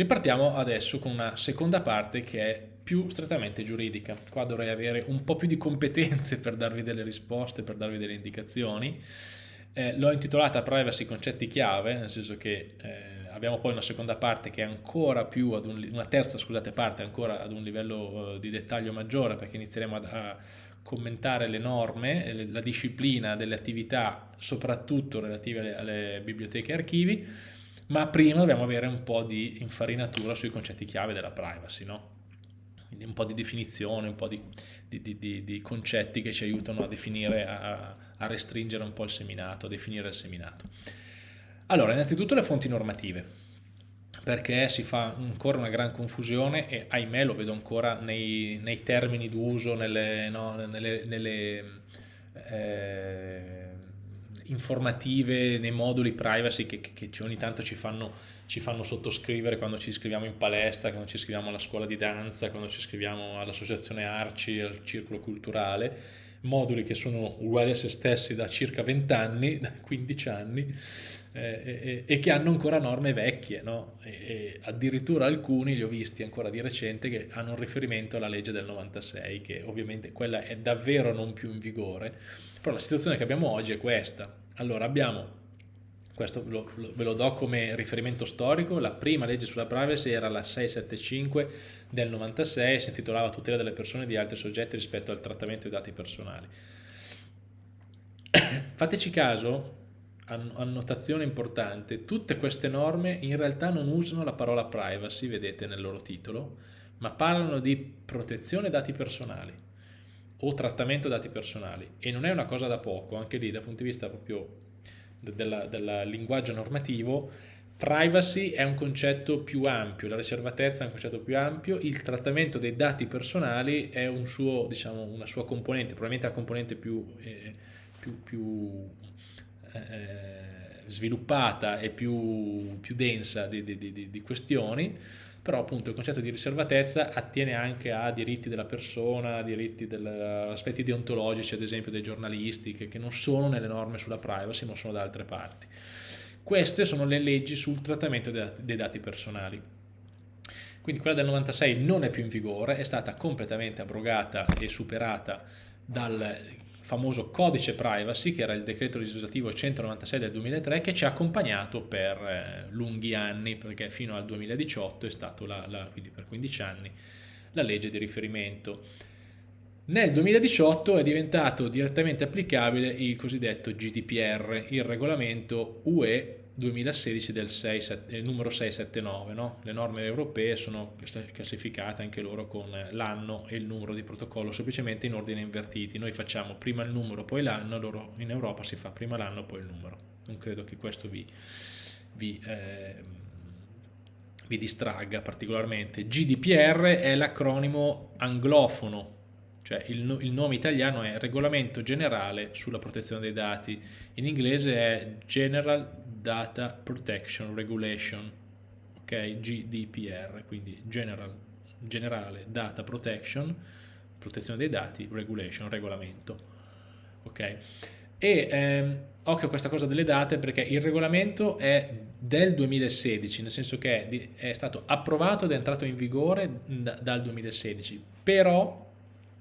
Ripartiamo adesso con una seconda parte che è più strettamente giuridica. Qua dovrei avere un po' più di competenze per darvi delle risposte, per darvi delle indicazioni. Eh, L'ho intitolata Privacy concetti chiave, nel senso che eh, abbiamo poi una seconda parte che è ancora più ad un, una terza scusate parte ancora ad un livello uh, di dettaglio maggiore perché inizieremo a, a commentare le norme, la disciplina delle attività soprattutto relative alle, alle biblioteche e archivi, ma prima dobbiamo avere un po' di infarinatura sui concetti chiave della privacy, no? Quindi un po' di definizione, un po' di, di, di, di concetti che ci aiutano a definire, a, a restringere un po' il seminato, a definire il seminato. Allora, innanzitutto le fonti normative perché si fa ancora una gran confusione e ahimè lo vedo ancora nei, nei termini d'uso, nelle, no, nelle, nelle eh, informative, nei moduli privacy che, che, che, ogni tanto ci fanno, ci fanno sottoscrivere quando ci iscriviamo in palestra, quando ci iscriviamo alla scuola di danza, quando ci iscriviamo all'associazione Arci, al circolo culturale moduli che sono uguali a se stessi da circa 20 anni, da 15 anni, eh, e, e, che hanno ancora norme vecchie, no? e, e addirittura alcuni li ho visti ancora di recente che hanno un riferimento alla legge del 96, che ovviamente quella è davvero non più in vigore, però la situazione che abbiamo oggi è questa. Allora abbiamo questo lo, lo, ve lo do come riferimento storico, la prima legge sulla privacy era la 675 del 96, si intitolava tutela delle persone e di altri soggetti rispetto al trattamento dei dati personali. Fateci caso, annotazione importante, tutte queste norme in realtà non usano la parola privacy, vedete nel loro titolo, ma parlano di protezione dati personali o trattamento dati personali. E non è una cosa da poco, anche lì dal punto di vista proprio del linguaggio normativo, privacy è un concetto più ampio, la riservatezza è un concetto più ampio, il trattamento dei dati personali è un suo, diciamo, una sua componente, probabilmente la componente più, eh, più, più eh, sviluppata e più, più densa di, di, di, di questioni, però appunto il concetto di riservatezza attiene anche a diritti della persona, a diritti del, aspetti deontologici ad esempio dei giornalisti che, che non sono nelle norme sulla privacy ma sono da altre parti. Queste sono le leggi sul trattamento dei dati, dei dati personali. Quindi quella del 96 non è più in vigore, è stata completamente abrogata e superata dal famoso codice privacy, che era il decreto legislativo 196 del 2003, che ci ha accompagnato per eh, lunghi anni, perché fino al 2018 è stato, la, la, quindi per 15 anni, la legge di riferimento. Nel 2018 è diventato direttamente applicabile il cosiddetto GDPR, il regolamento UE 2016 del 6, 7, numero 679. No? Le norme europee sono classificate anche loro con l'anno e il numero di protocollo, semplicemente in ordine invertiti. Noi facciamo prima il numero, poi l'anno, loro in Europa si fa prima l'anno, poi il numero. Non credo che questo vi, vi, eh, vi distragga particolarmente. GDPR è l'acronimo anglofono cioè il, il, nome italiano è Regolamento Generale sulla Protezione dei Dati, in inglese è General Data Protection Regulation, ok, GDPR, quindi General, Generale Data Protection, Protezione dei Dati, Regulation, Regolamento, ok. E ehm, occhio a questa cosa delle date perché il regolamento è del 2016, nel senso che è, è stato approvato ed è entrato in vigore da, dal 2016, però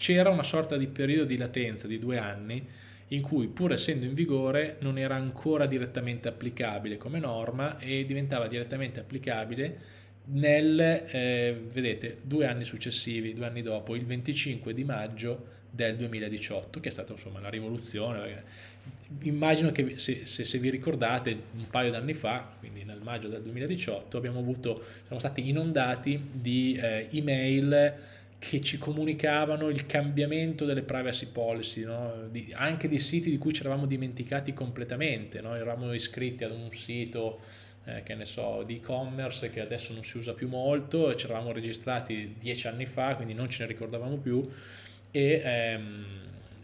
c'era una sorta di periodo di latenza di due anni in cui pur essendo in vigore non era ancora direttamente applicabile come norma e diventava direttamente applicabile nel, eh, vedete, due anni successivi, due anni dopo, il 25 di maggio del 2018, che è stata insomma la rivoluzione. Immagino che se, se, se vi ricordate un paio d'anni fa, quindi nel maggio del 2018, abbiamo avuto, siamo stati inondati di eh, email che ci comunicavano il cambiamento delle privacy policy, no? di, anche di siti di cui ci eravamo dimenticati completamente, no? eravamo iscritti ad un sito eh, che ne so, di e-commerce che adesso non si usa più molto, ci eravamo registrati dieci anni fa, quindi non ce ne ricordavamo più e, ehm,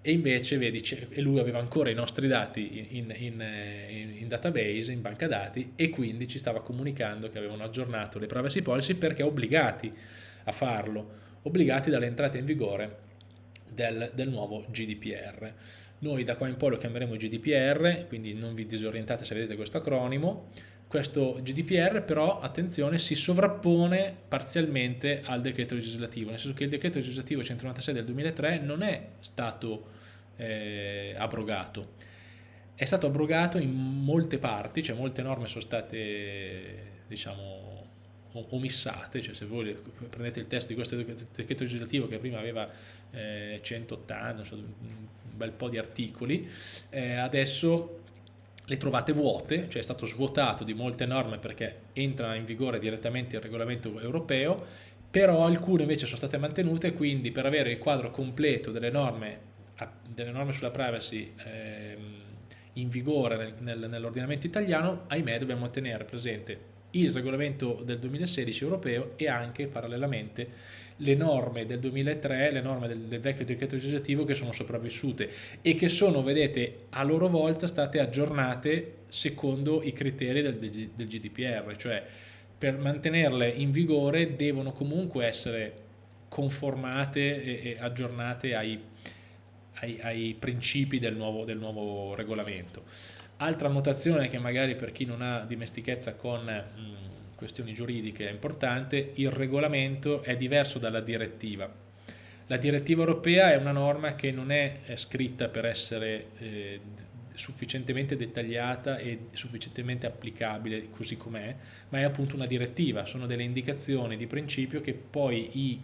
e invece vedi, e lui aveva ancora i nostri dati in, in, in, in, database, in banca dati e quindi ci stava comunicando che avevano aggiornato le privacy policy perché obbligati a farlo obbligati dall'entrata in vigore del, del, nuovo GDPR. Noi da qua in poi lo chiameremo GDPR, quindi non vi disorientate se vedete questo acronimo, questo GDPR però, attenzione, si sovrappone parzialmente al decreto legislativo, nel senso che il decreto legislativo 196 del 2003 non è stato eh, abrogato, è stato abrogato in molte parti, cioè molte norme sono state diciamo omissate, cioè se voi prendete il testo di questo decreto legislativo che prima aveva eh, 180, so, un bel po' di articoli, eh, adesso le trovate vuote, cioè è stato svuotato di molte norme perché entra in vigore direttamente il regolamento europeo, però alcune invece sono state mantenute, quindi per avere il quadro completo delle norme, delle norme sulla privacy eh, in vigore nel, nel, nell'ordinamento italiano, ahimè dobbiamo tenere presente il regolamento del 2016 europeo e anche parallelamente le norme del 2003, le norme del, del, vecchio decreto legislativo che sono sopravvissute e che sono, vedete, a loro volta state aggiornate secondo i criteri del, del, del GDPR, cioè per mantenerle in vigore devono comunque essere conformate e, e aggiornate ai, ai, ai, principi del nuovo, del nuovo regolamento. Altra notazione che magari per chi non ha dimestichezza con mm, questioni giuridiche è importante, il regolamento è diverso dalla direttiva. La direttiva europea è una norma che non è, è scritta per essere eh, sufficientemente dettagliata e sufficientemente applicabile così com'è, ma è appunto una direttiva, sono delle indicazioni di principio che poi i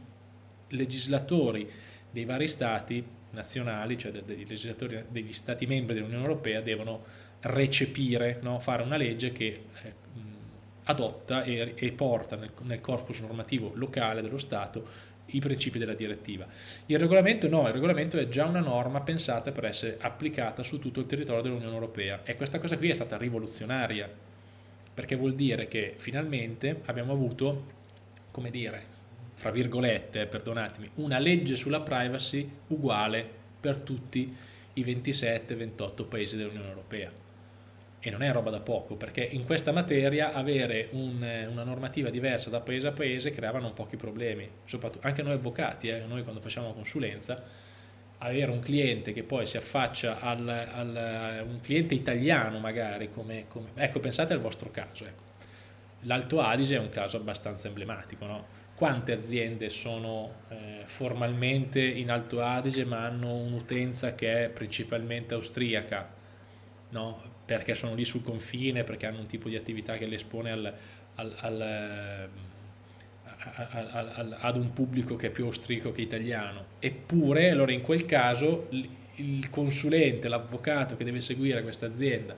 legislatori dei vari stati nazionali, cioè dei legislatori degli stati membri dell'Unione Europea devono recepire, no? fare una legge che eh, adotta e, e porta nel, nel, corpus normativo locale dello Stato i principi della direttiva. Il regolamento no, il regolamento è già una norma pensata per essere applicata su tutto il territorio dell'Unione Europea e questa cosa qui è stata rivoluzionaria perché vuol dire che finalmente abbiamo avuto, come dire, fra virgolette, perdonatemi, una legge sulla privacy uguale per tutti i 27-28 paesi dell'Unione Europea e non è roba da poco perché in questa materia avere un, una normativa diversa da paese a paese creava non pochi problemi, soprattutto anche noi avvocati, eh, noi quando facciamo consulenza, avere un cliente che poi si affaccia al, al un cliente italiano magari, come, come, ecco pensate al vostro caso, ecco. l'Alto Adige è un caso abbastanza emblematico, no? Quante aziende sono eh, formalmente in Alto Adige ma hanno un'utenza che è principalmente austriaca, no? perché sono lì sul confine, perché hanno un tipo di attività che le espone al, al, al, ad un pubblico che è più austrico che italiano. Eppure, allora in quel caso, il consulente, l'avvocato che deve seguire questa azienda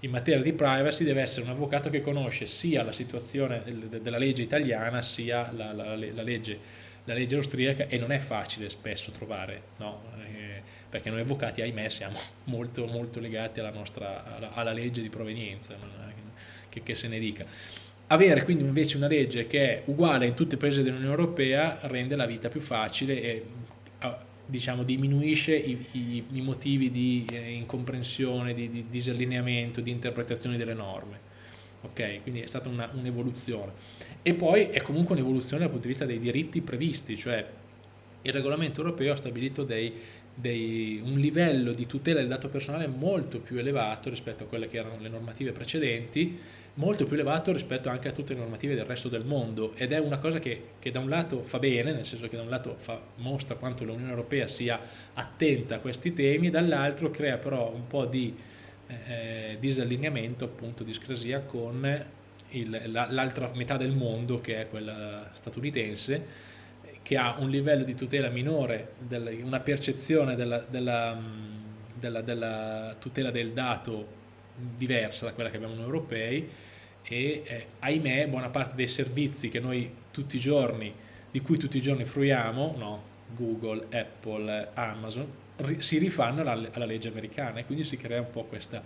in materia di privacy deve essere un avvocato che conosce sia la situazione della legge italiana sia la, la, la, legge, la legge, austriaca e non è facile spesso trovare no? eh, perché noi avvocati, ahimè, siamo molto, molto legati alla, nostra, alla, alla legge di provenienza, che, che, se ne dica. Avere quindi invece una legge che è uguale in tutti i paesi dell'Unione Europea rende la vita più facile e diciamo, diminuisce i, i, i motivi di eh, incomprensione, di, di, disallineamento, di interpretazione delle norme. Ok, quindi è stata un'evoluzione. e poi è comunque un'evoluzione dal punto di vista dei diritti previsti, cioè il regolamento europeo ha stabilito dei, dei, un livello di tutela del dato personale molto più elevato rispetto a quelle che erano le normative precedenti, molto più elevato rispetto anche a tutte le normative del resto del mondo ed è una cosa che, che da un lato fa bene, nel senso che da un lato fa, mostra quanto l'Unione Europea sia attenta a questi temi, dall'altro crea però un po' di eh, disallineamento, appunto discrasia con l'altra metà del mondo che è quella statunitense che ha un livello di tutela minore, una percezione della, della, della, della, tutela del dato diversa da quella che abbiamo noi europei e eh, ahimè buona parte dei servizi che noi tutti i giorni, di cui tutti i giorni fruiamo, no? Google, Apple, Amazon, ri si rifanno alla, alla, legge americana e quindi si crea un po' questa,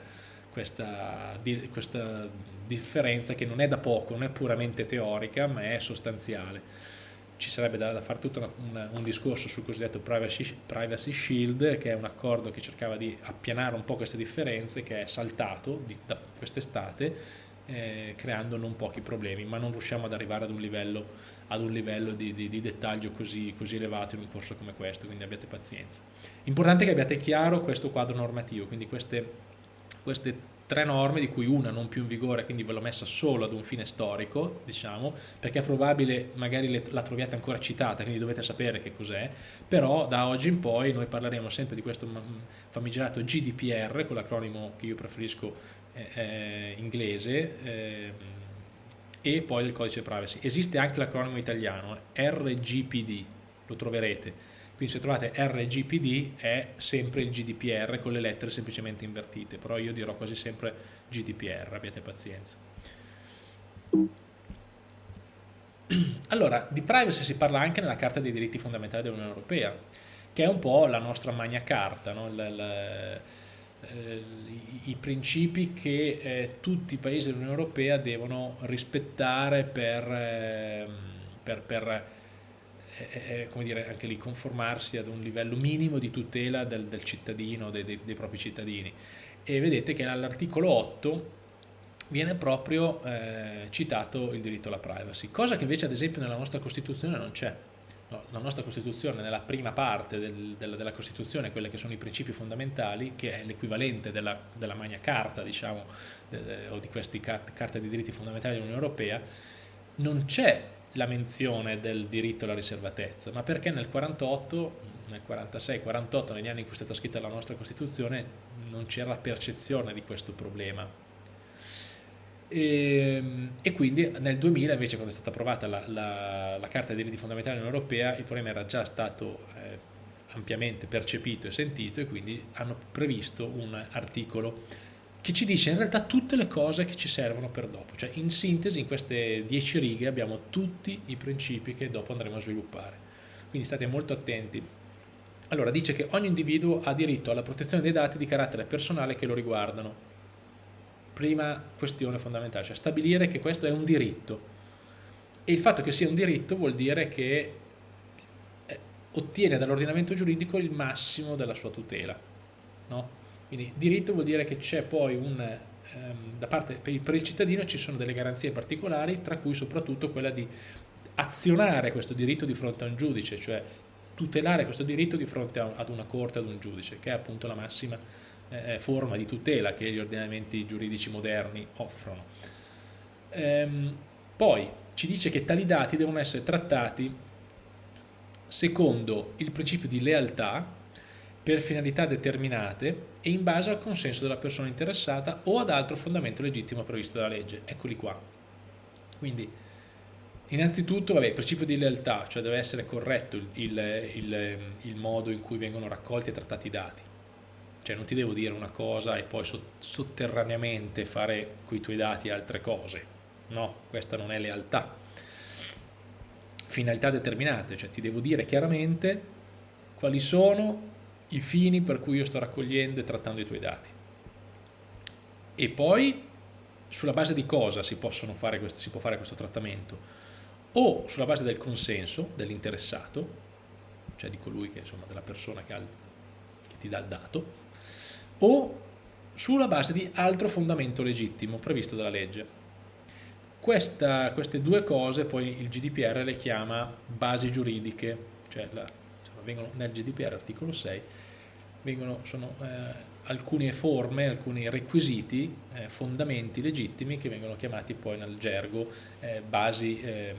questa, di, questa differenza che non è da poco, non è puramente teorica ma è sostanziale ci sarebbe da, da fare tutto una, un discorso sul cosiddetto privacy, privacy, Shield, che è un accordo che cercava di appianare un po' queste differenze, che è saltato di, da quest'estate, eh, creando non pochi problemi, ma non riusciamo ad arrivare ad un livello, ad un livello di, di, di, dettaglio così, così elevato in un corso come questo, quindi abbiate pazienza. Importante che abbiate chiaro questo quadro normativo, quindi queste, queste tre norme di cui una non più in vigore, quindi ve l'ho messa solo ad un fine storico, diciamo, perché è probabile magari la troviate ancora citata, quindi dovete sapere che cos'è, però da oggi in poi noi parleremo sempre di questo famigerato GDPR, con l'acronimo che io preferisco eh, eh, inglese, eh, e poi del codice privacy. Esiste anche l'acronimo italiano, RGPD, lo troverete quindi se trovate RGPD è sempre il GDPR con le lettere semplicemente invertite, però io dirò quasi sempre GDPR, abbiate pazienza. Allora, di privacy si parla anche nella Carta dei diritti fondamentali dell'Unione Europea, che è un po' la nostra magna carta, no? l, l, eh, i, i, principi che eh, tutti i paesi dell'Unione Europea devono rispettare per, eh, per, per è, come dire, anche lì conformarsi ad un livello minimo di tutela del, del cittadino, dei, dei, dei, propri cittadini. E vedete che all'articolo 8 viene proprio eh, citato il diritto alla privacy, cosa che invece ad esempio nella nostra Costituzione non c'è. La nostra Costituzione, nella prima parte del, del, della Costituzione, quelli che sono i principi fondamentali, che è l'equivalente della, della, Magna Carta, diciamo, de, de, o di queste carte, carte di diritti fondamentali dell'Unione Europea, non c'è la menzione del diritto alla riservatezza, ma perché nel 48, nel 46, 48, negli anni in cui è stata scritta la nostra Costituzione, non c'era la percezione di questo problema. E, ehm, e, quindi nel 2000 invece quando è stata approvata la, la, la Carta dei diritti fondamentali dell'Unione Europea il problema era già stato eh, ampiamente percepito e sentito e quindi hanno previsto un articolo che ci dice in realtà tutte le cose che ci servono per dopo, cioè in sintesi in queste dieci righe abbiamo tutti i principi che dopo andremo a sviluppare, quindi state molto attenti. Allora dice che ogni individuo ha diritto alla protezione dei dati di carattere personale che lo riguardano, prima questione fondamentale, cioè stabilire che questo è un diritto e il fatto che sia un diritto vuol dire che eh, ottiene dall'ordinamento giuridico il massimo della sua tutela, no? Quindi diritto vuol dire che c'è poi un, ehm, da parte per il, cittadino ci sono delle garanzie particolari, tra cui soprattutto quella di azionare questo diritto di fronte a un giudice, cioè tutelare questo diritto di fronte ad una corte, ad un giudice, che è appunto la massima eh, forma di tutela che gli ordinamenti giuridici moderni offrono. Ehm, poi ci dice che tali dati devono essere trattati secondo il principio di lealtà, per finalità determinate e in base al consenso della persona interessata o ad altro fondamento legittimo previsto dalla legge. Eccoli qua. Quindi, innanzitutto, vabbè, il principio di lealtà, cioè deve essere corretto il, il, il, il, modo in cui vengono raccolti e trattati i dati. Cioè non ti devo dire una cosa e poi sotterraneamente fare con i tuoi dati altre cose. No, questa non è lealtà. Finalità determinate, cioè ti devo dire chiaramente quali sono i fini per cui io sto raccogliendo e trattando i tuoi dati. E poi sulla base di cosa si, fare si può fare questo trattamento? O sulla base del consenso dell'interessato, cioè di colui che insomma della persona che, ha, che ti dà il dato, o sulla base di altro fondamento legittimo previsto dalla legge. Questa, queste due cose poi il GDPR le chiama basi giuridiche, cioè la, vengono nel GDPR articolo 6 vengono, sono eh, alcune forme, alcuni requisiti, eh, fondamenti legittimi che vengono chiamati poi nel gergo eh, basi, ehm,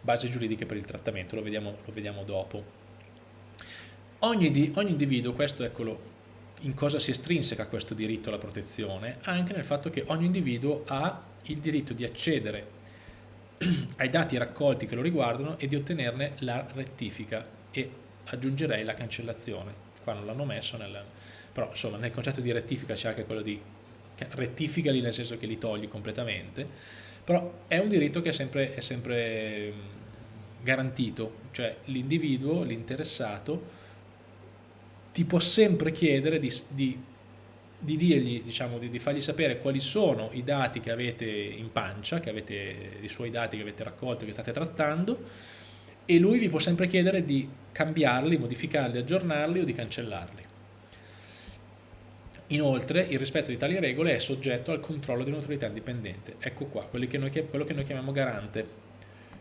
basi, giuridiche per il trattamento, lo vediamo, lo vediamo dopo. Ogni, di, ogni individuo, questo eccolo, in cosa si estrinseca questo diritto alla protezione? Anche nel fatto che ogni individuo ha il diritto di accedere ai dati raccolti che lo riguardano e di ottenerne la rettifica e aggiungerei la cancellazione. Qua non l'hanno messo, nel, però insomma nel concetto di rettifica c'è anche quello di rettificali nel senso che li togli completamente, però è un diritto che è sempre, è sempre garantito, cioè l'individuo, l'interessato, ti può sempre chiedere di, di, di dirgli, diciamo, di, di, fargli sapere quali sono i dati che avete in pancia, che avete, i suoi dati che avete raccolto, che state trattando, e lui vi può sempre chiedere di cambiarli, modificarli, aggiornarli o di cancellarli. Inoltre il rispetto di tali regole è soggetto al controllo di un'autorità indipendente. Ecco qua, quello che noi, quello che noi chiamiamo garante.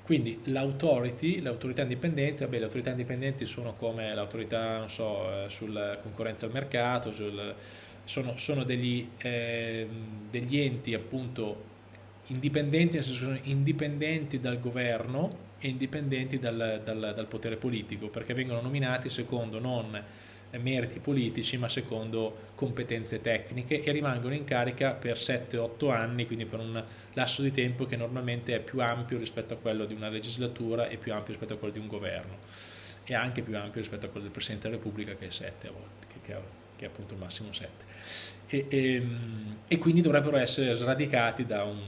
Quindi l'autority, l'autorità indipendente, vabbè le autorità indipendenti sono come l'autorità, so, eh, sulla concorrenza al mercato, sul, sono, sono degli, eh, degli, enti appunto indipendenti, nel senso sono indipendenti dal governo e indipendenti dal, dal, dal potere politico, perché vengono nominati secondo non meriti politici ma secondo competenze tecniche e rimangono in carica per 7-8 anni, quindi per un lasso di tempo che normalmente è più ampio rispetto a quello di una legislatura e più ampio rispetto a quello di un governo e anche più ampio rispetto a quello del Presidente della Repubblica che è 7 a volte, che, che, è, appunto il massimo 7 e, e, e, quindi dovrebbero essere sradicati da un,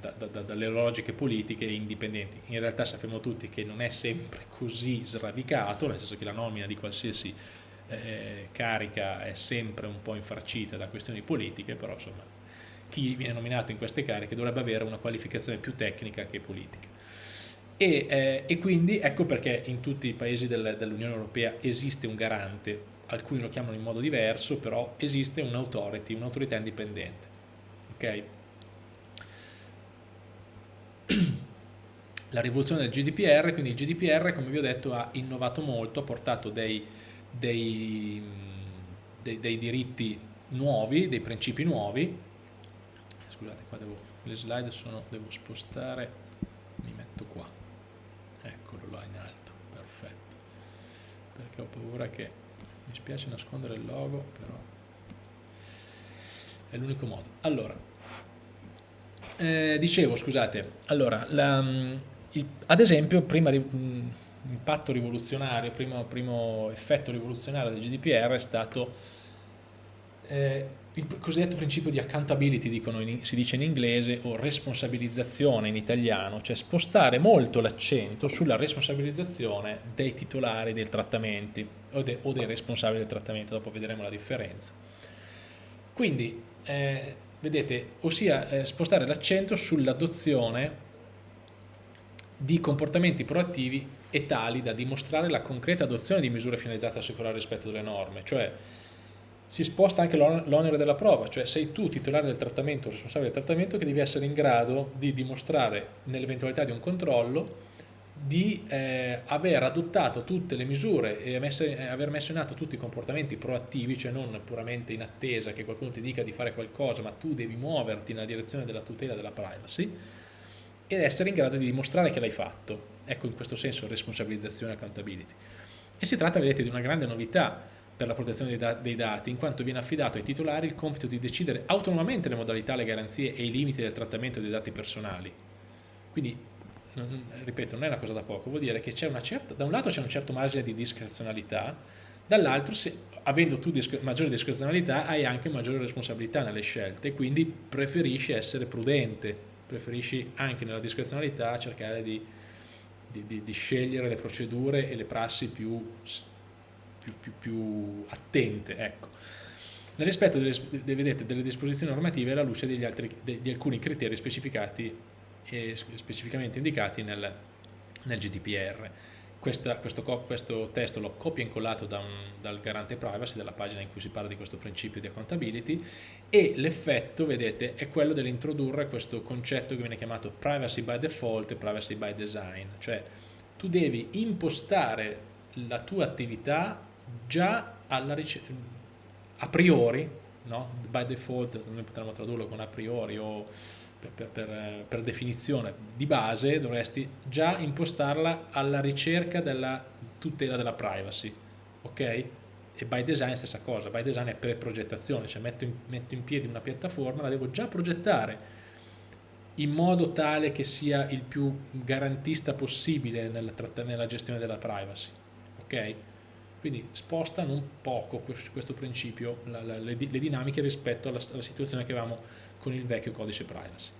da, da, dalle logiche politiche indipendenti. In realtà sappiamo tutti che non è sempre così sradicato, nel senso che la nomina di qualsiasi eh, carica è sempre un po' infarcita da questioni politiche, però insomma chi viene nominato in queste cariche dovrebbe avere una qualificazione più tecnica che politica. E, eh, e quindi ecco perché in tutti i paesi del, dell'Unione Europea esiste un garante, alcuni lo chiamano in modo diverso, però esiste un authority, un'autorità indipendente. Okay? La rivoluzione del GDPR, quindi il GDPR come vi ho detto ha innovato molto, ha portato dei, dei, dei, dei diritti nuovi, dei principi nuovi. Scusate, qua devo, le slide sono, devo spostare, mi metto qua, eccolo là in alto, perfetto, perché ho paura che, mi spiace nascondere il logo, però è l'unico modo. Allora, eh, dicevo, scusate, allora, la, il, ad esempio, prima impatto rivoluzionario, primo, primo, effetto rivoluzionario del GDPR è stato eh, il cosiddetto principio di accountability, dicono in, si dice in inglese, o responsabilizzazione in italiano, cioè spostare molto l'accento sulla responsabilizzazione dei titolari dei trattamenti o, de, o, dei responsabili del trattamento, dopo vedremo la differenza. Quindi, eh, vedete, ossia eh, spostare l'accento sull'adozione di comportamenti proattivi e tali da dimostrare la concreta adozione di misure finalizzate a assicurare il rispetto delle norme, cioè si sposta anche l'onere della prova, cioè sei tu titolare del trattamento, responsabile del trattamento, che devi essere in grado di dimostrare nell'eventualità di un controllo di eh, aver adottato tutte le misure e messe, eh, aver messo in atto tutti i comportamenti proattivi, cioè non puramente in attesa che qualcuno ti dica di fare qualcosa, ma tu devi muoverti nella direzione della tutela della privacy, ed essere in grado di dimostrare che l'hai fatto. Ecco in questo senso responsabilizzazione e accountability. E si tratta, vedete, di una grande novità per la protezione dei, da dei, dati, in quanto viene affidato ai titolari il compito di decidere autonomamente le modalità, le garanzie e i limiti del trattamento dei dati personali. Quindi, non, ripeto, non è una cosa da poco, vuol dire che certa, da un lato c'è un certo margine di discrezionalità, dall'altro, avendo tu discre maggiore discrezionalità, hai anche maggiore responsabilità nelle scelte, quindi preferisci essere prudente preferisci anche nella discrezionalità cercare di, di, di, di scegliere le procedure e le prassi più, più, più, più attente. Ecco. Nel rispetto delle, vedete, delle disposizioni normative alla luce altri, di, di alcuni criteri specificati e specificamente indicati nel, nel GDPR. Questa, questo, questo, testo l'ho copia e incollato da un, dal garante privacy, dalla pagina in cui si parla di questo principio di accountability e l'effetto, vedete, è quello dell'introdurre questo concetto che viene chiamato privacy by default e privacy by design, cioè tu devi impostare la tua attività già a priori, no? by default, noi potremmo tradurlo con a priori o per, per, per, definizione di base dovresti già impostarla alla ricerca della tutela della privacy, ok? E by design stessa cosa, by design è pre-progettazione, cioè metto in, metto in piedi una piattaforma, la devo già progettare in modo tale che sia il più garantista possibile nella, nella gestione della privacy, ok? Quindi sposta non poco questo, questo principio, la, la, le, le, dinamiche rispetto alla, alla situazione che avevamo con il vecchio codice privacy.